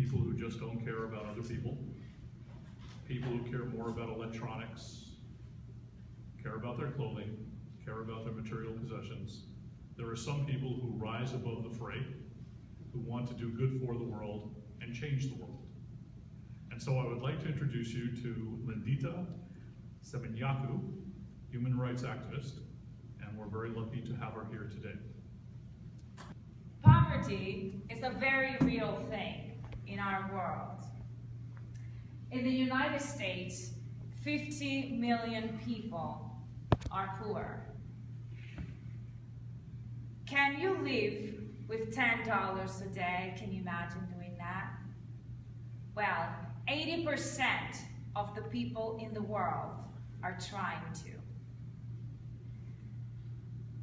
people who just don't care about other people, people who care more about electronics, care about their clothing, care about their material possessions. There are some people who rise above the fray, who want to do good for the world and change the world. And so I would like to introduce you to Lindita Semenyaku, human rights activist, and we're very lucky to have her here today. Poverty is a very real thing in our world. In the United States, 50 million people are poor. Can you live with $10 a day? Can you imagine doing that? Well, 80% of the people in the world are trying to.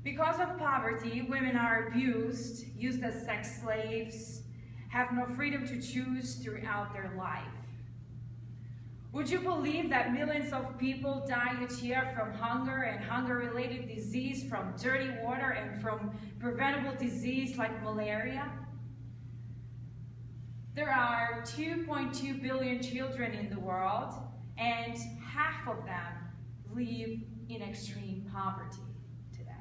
Because of poverty, women are abused, used as sex slaves, have no freedom to choose throughout their life. Would you believe that millions of people die each year from hunger and hunger-related disease, from dirty water and from preventable disease like malaria? There are 2.2 billion children in the world, and half of them live in extreme poverty today.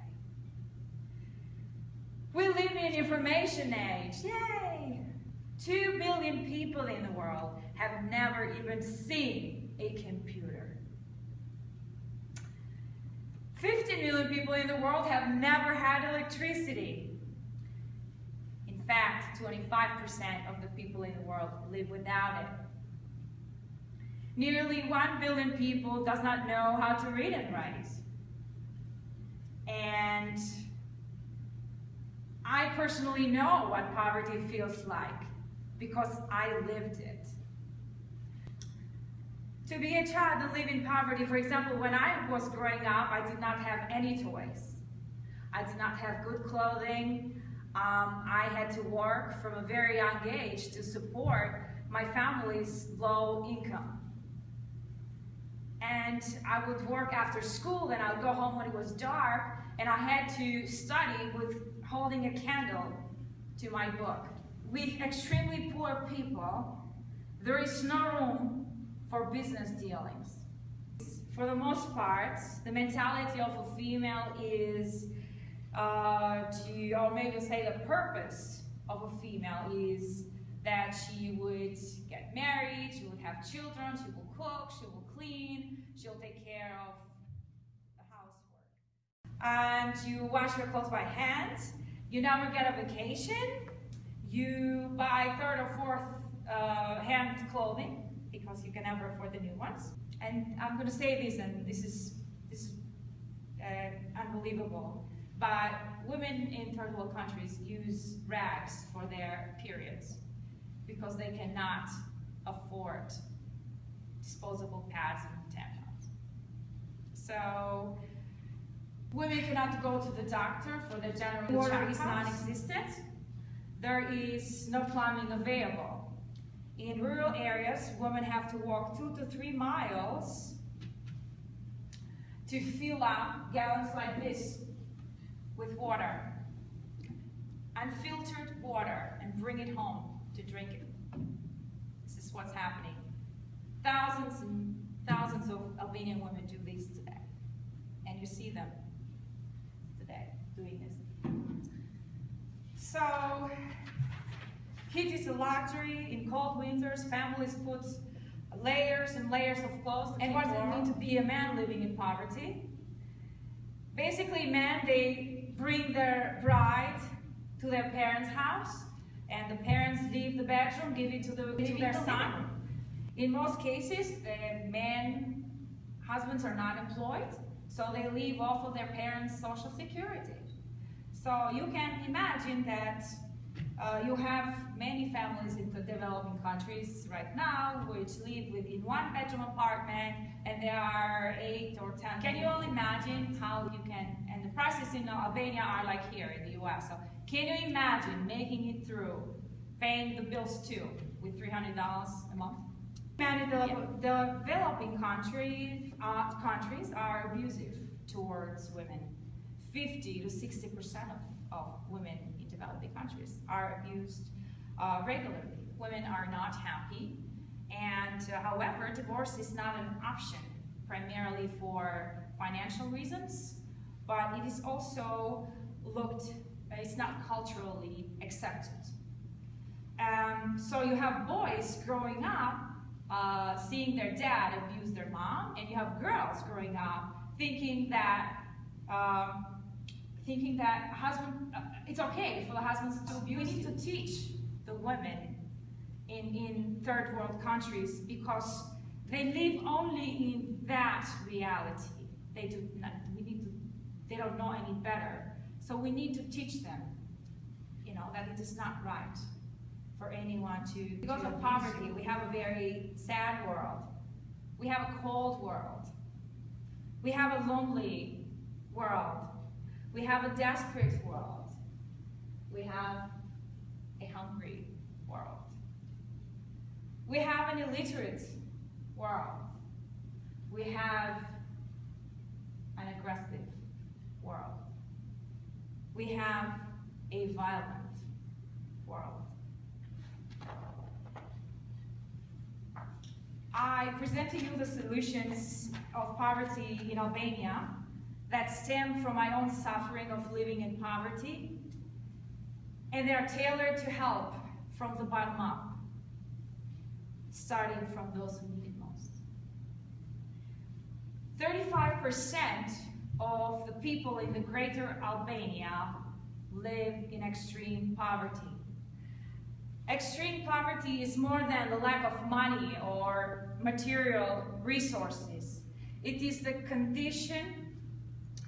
We live in information age, yay! 2 billion people in the world have never even seen a computer. 50 million people in the world have never had electricity. In fact, 25% of the people in the world live without it. Nearly 1 billion people does not know how to read and write. And I personally know what poverty feels like because I lived it. To be a child and live in poverty, for example, when I was growing up, I did not have any toys. I did not have good clothing. Um, I had to work from a very young age to support my family's low income. And I would work after school and I would go home when it was dark and I had to study with holding a candle to my book. With extremely poor people, there is no room for business dealings. For the most part, the mentality of a female is uh, to, or maybe say the purpose of a female is that she would get married, she would have children, she will cook, she will clean, she'll take care of the housework. And you wash your clothes by hand, you never get a vacation, you buy third or fourth uh, hand clothing because you can never afford the new ones. And I'm going to say this, and this is this is uh, unbelievable, but women in third world countries use rags for their periods because they cannot afford disposable pads and tampons. So women cannot go to the doctor for their general water is non-existent. There is no plumbing available. In rural areas, women have to walk two to three miles to fill up gallons like this with water, unfiltered water, and bring it home to drink it. This is what's happening. Thousands and thousands of Albanian women do this today. And you see them today doing this. So, heat is a luxury. In cold winters, families put layers and layers of clothes. And what does it mean to be a man living in poverty? Basically, men, they bring their bride to their parents' house, and the parents leave the bedroom, give it to, the, to their son. In most cases, the men, husbands are not employed, so they live off of their parents' social security. So you can imagine that uh, you have many families in the developing countries right now which live within one bedroom apartment and there are eight or ten. Can you all imagine how you can, and the prices in Albania are like here in the US. So can you imagine making it through, paying the bills too with $300 a month? Many the yeah. developing countries, uh, countries are abusive towards women. 50 to 60% of, of women developing countries are abused uh, regularly. women are not happy. And uh, however, divorce is not an option, primarily for financial reasons, but it is also looked, it's not culturally accepted. Um, so you have boys growing up uh, seeing their dad abuse their mom, and you have girls growing up thinking that um, thinking that husband uh, it's okay for the husbands to abuse. We need to teach the women in in third world countries because they live only in that reality. They do not. We need to. They don't know any better. So we need to teach them. You know that it is not right for anyone to. Because of poverty, we have a very sad world. We have a cold world. We have a lonely world. We have a desperate world. We have a hungry world. We have an illiterate world. We have an aggressive world. We have a violent world. I present to you the solutions of poverty in Albania that stem from my own suffering of living in poverty, and they are tailored to help from the bottom up, starting from those who need it most. 35% of the people in the greater Albania live in extreme poverty. Extreme poverty is more than the lack of money or material resources. It is the condition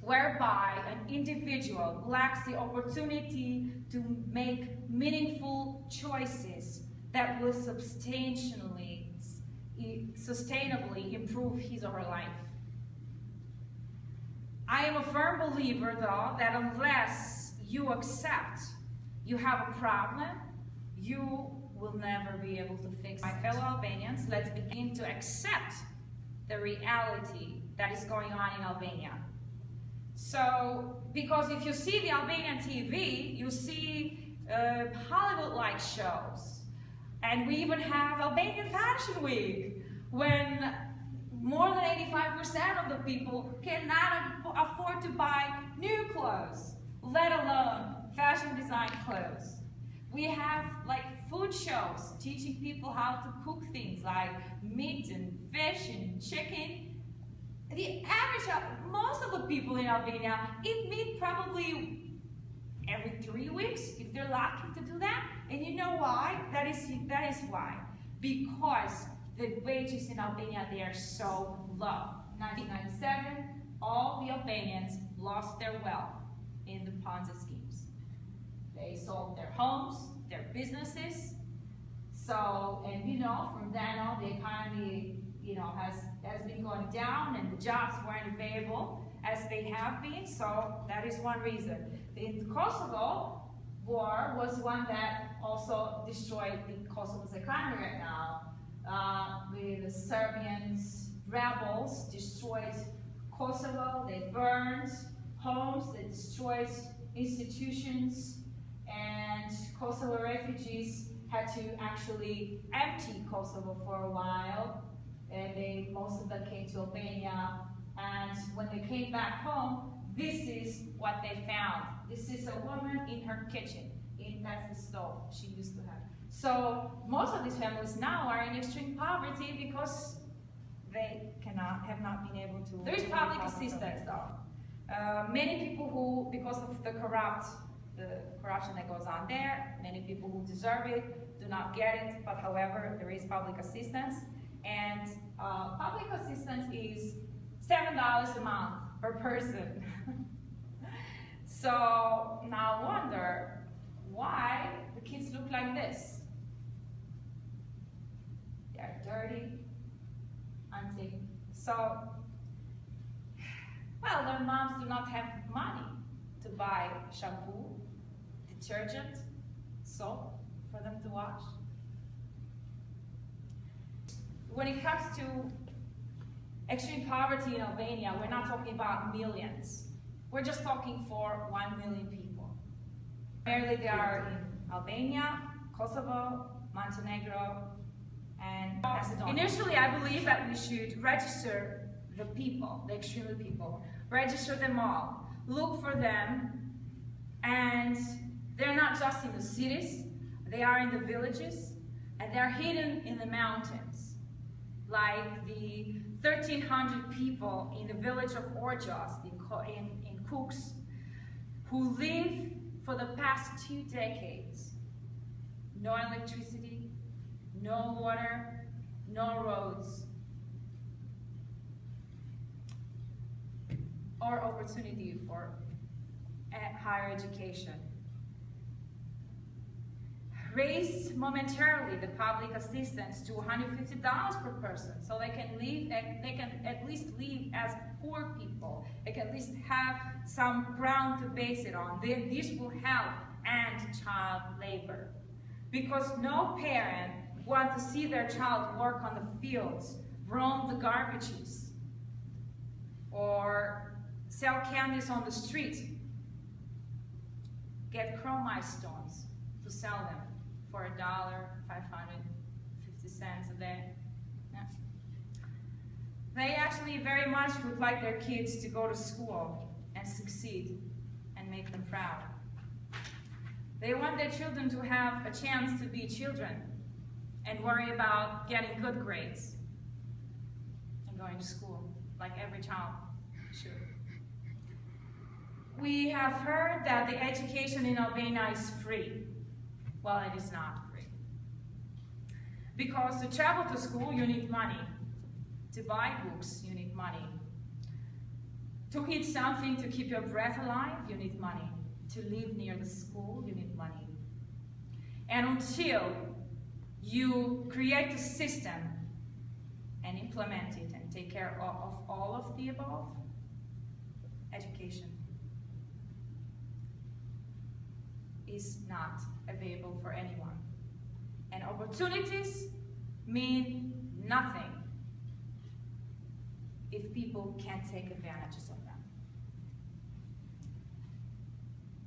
whereby an individual lacks the opportunity to make meaningful choices that will substantially, sustainably improve his or her life. I am a firm believer, though, that unless you accept you have a problem, you will never be able to fix it. My fellow Albanians, let's begin to accept the reality that is going on in Albania. So, because if you see the Albanian TV, you see uh, Hollywood-like shows. And we even have Albanian Fashion Week, when more than 85% of the people cannot afford to buy new clothes, let alone fashion design clothes. We have like food shows teaching people how to cook things like meat and fish and chicken. The average, of most of the people in Albania eat meat probably every three weeks, if they're lucky to do that. And you know why? That is, that is why. Because the wages in Albania, they are so low. 1997, all the Albanians lost their wealth in the Ponzi schemes. They sold their homes, their businesses. So, and you know, from then on, the economy, you know, has, has been going down and the jobs weren't available as they have been. So that is one reason. The Kosovo war was one that also destroyed the Kosovo's economy right now. Uh, the Serbians, rebels destroyed Kosovo, they burned homes, they destroyed institutions, and Kosovo refugees had to actually empty Kosovo for a while, and they most of them came to Albania. And when they came back home, this is what they found. This is a woman in her kitchen. In, that's the stove she used to have. So most of these families now are in extreme poverty because they cannot have not been able to. There is public assistance though. Uh, many people who, because of the corrupt the corruption that goes on there. Many people who deserve it do not get it, but however, there is public assistance. And uh, public assistance is $7 a month per person. so now I wonder why the kids look like this. They're dirty, auntie. So, well, their moms do not have money to buy shampoo detergent, soap for them to wash. When it comes to extreme poverty in Albania, we're not talking about millions. We're just talking for one million people. Primarily they are in Albania, Kosovo, Montenegro, and Macedonia. Initially, I believe that we should register the people, the extremely people, register them all, look for them, and they're not just in the cities, they are in the villages, and they're hidden in the mountains, like the 1,300 people in the village of Orjost in, in, in Kux, who live for the past two decades. No electricity, no water, no roads, or opportunity for eh, higher education. Raise momentarily the public assistance to $150 per person so they can live, eh, they can at least live as poor people. They can at least have some ground to base it on. Then This will help end child labor. Because no parent want to see their child work on the fields, roam the garbages, or sell candies on the street, get chromite stones to sell them for a dollar, 550 cents a day. Yeah. They actually very much would like their kids to go to school and succeed and make them proud. They want their children to have a chance to be children and worry about getting good grades and going to school like every child should. We have heard that the education in Albania is free. Well, it is not free. Because to travel to school, you need money. To buy books, you need money. To eat something to keep your breath alive, you need money. To live near the school, you need money. And until you create a system and implement it and take care of, of all of the above, education is not available for anyone. And opportunities mean nothing if people can't take advantages of them.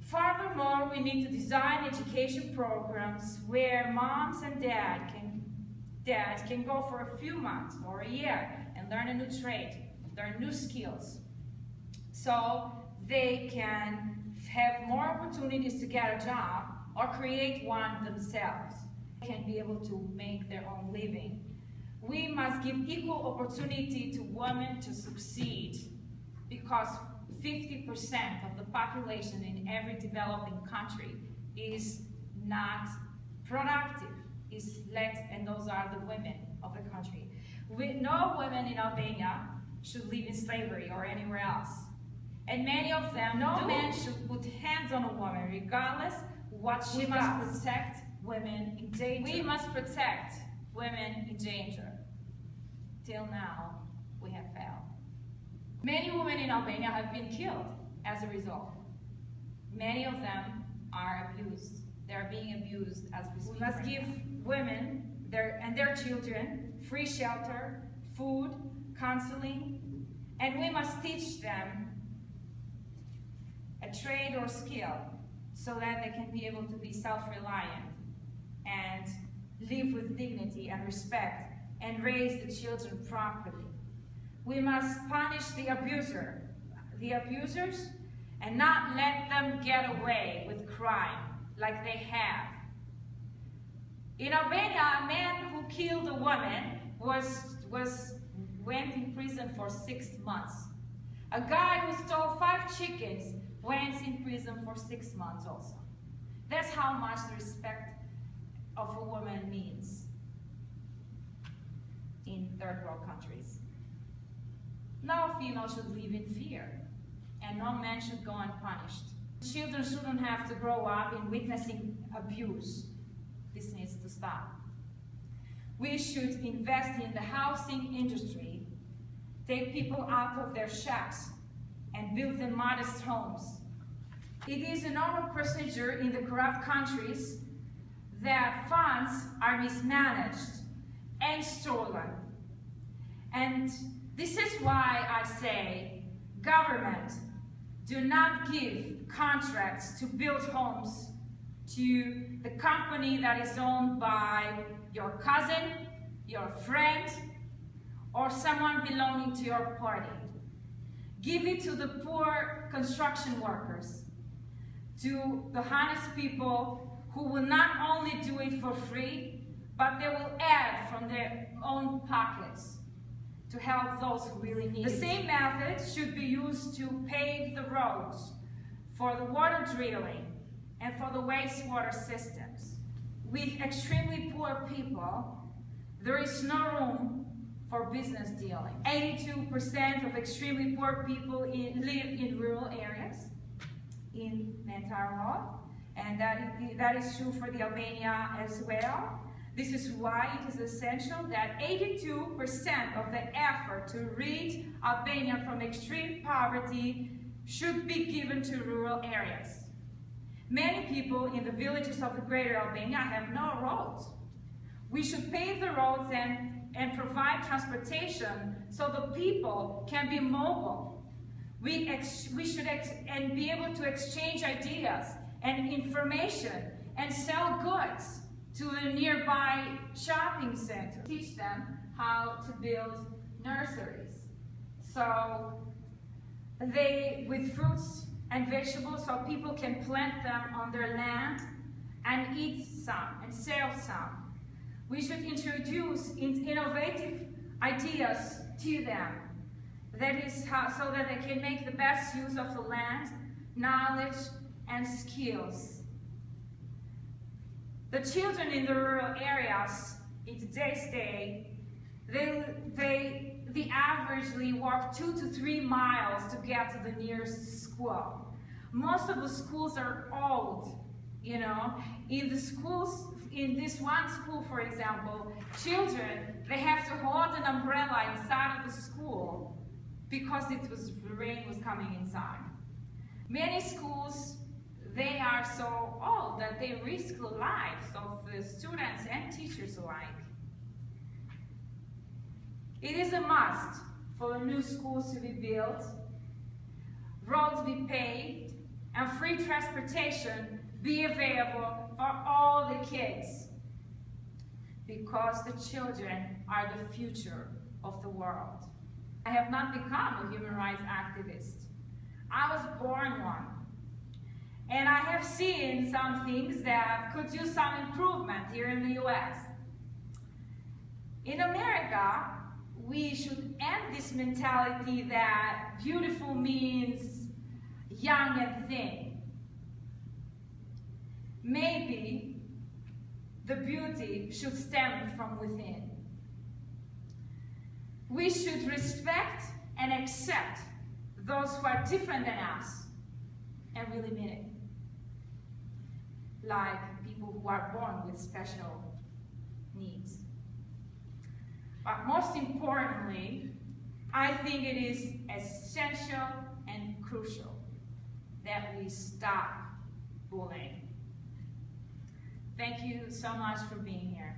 Furthermore, we need to design education programs where moms and dad can, dads can go for a few months or a year and learn a new trade, learn new skills, so they can have more opportunities to get a job or create one themselves. They can be able to make their own living. We must give equal opportunity to women to succeed because 50% of the population in every developing country is not productive, is let, and those are the women of the country. We, no women in Albania should live in slavery or anywhere else. And many of them, no man should put hands on a woman, regardless what she we does. must protect women in danger. We must protect women in danger. Till now, we have failed. Many women in Albania have been killed as a result. Many of them are abused. They're being abused as we speak. We must give women their, and their children free shelter, food, counseling, and we must teach them a trade or skill so that they can be able to be self-reliant and live with dignity and respect and raise the children properly. We must punish the abuser, the abusers, and not let them get away with crime like they have. In Albania, a man who killed a woman was, was went in prison for six months. A guy who stole five chickens went in prison for six months also. That's how much the respect of a woman means in third world countries. No female should live in fear, and no man should go unpunished. Children shouldn't have to grow up in witnessing abuse. This needs to stop. We should invest in the housing industry, take people out of their shacks, and build them modest homes. It is a normal procedure in the corrupt countries that funds are mismanaged and stolen. And this is why I say, government, do not give contracts to build homes to the company that is owned by your cousin, your friend, or someone belonging to your party. Give it to the poor construction workers, to the honest people who will not only do it for free, but they will add from their own pockets to help those who really need it. The same method should be used to pave the roads, for the water drilling, and for the wastewater systems. With extremely poor people, there is no room for business dealing. 82% of extremely poor people in, live in rural areas in world, and that is, that is true for the Albania as well. This is why it is essential that 82% of the effort to rid Albania from extreme poverty should be given to rural areas. Many people in the villages of the greater Albania have no roads. We should pave the roads and, and provide transportation so the people can be mobile. We, we should and be able to exchange ideas and information and sell goods to the nearby shopping center. Teach them how to build nurseries. So they, with fruits and vegetables, so people can plant them on their land and eat some and sell some. We should introduce innovative ideas to them. That is how, so that they can make the best use of the land, knowledge, and skills. The children in the rural areas in today's day, they, they, they averagely walk two to three miles to get to the nearest school. Most of the schools are old, you know. In the schools, in this one school, for example, children, they have to hold an umbrella inside of the school because it was, rain was coming inside. Many schools they are so old that they risk the lives of the students and teachers alike. It is a must for new schools to be built, roads be paved, and free transportation be available for all the kids. Because the children are the future of the world. I have not become a human rights activist. I was born one. And I have seen some things that could use some improvement here in the US. In America, we should end this mentality that beautiful means young and thin. Maybe the beauty should stem from within. We should respect and accept those who are different than us and really mean it like people who are born with special needs. But most importantly, I think it is essential and crucial that we stop bullying. Thank you so much for being here.